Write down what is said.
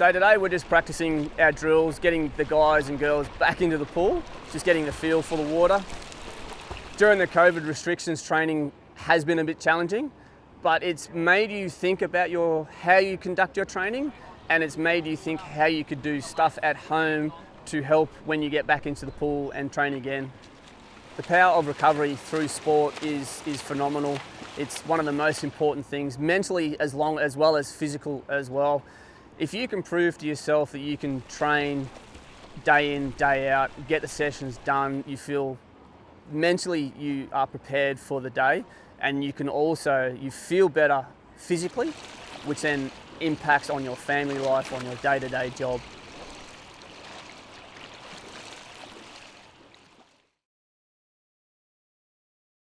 So today we're just practicing our drills, getting the guys and girls back into the pool, just getting the feel for the water. During the COVID restrictions, training has been a bit challenging, but it's made you think about your how you conduct your training and it's made you think how you could do stuff at home to help when you get back into the pool and train again. The power of recovery through sport is, is phenomenal. It's one of the most important things, mentally as long as well as physical as well. If you can prove to yourself that you can train day in, day out, get the sessions done, you feel mentally you are prepared for the day and you can also, you feel better physically, which then impacts on your family life, on your day-to-day -day job.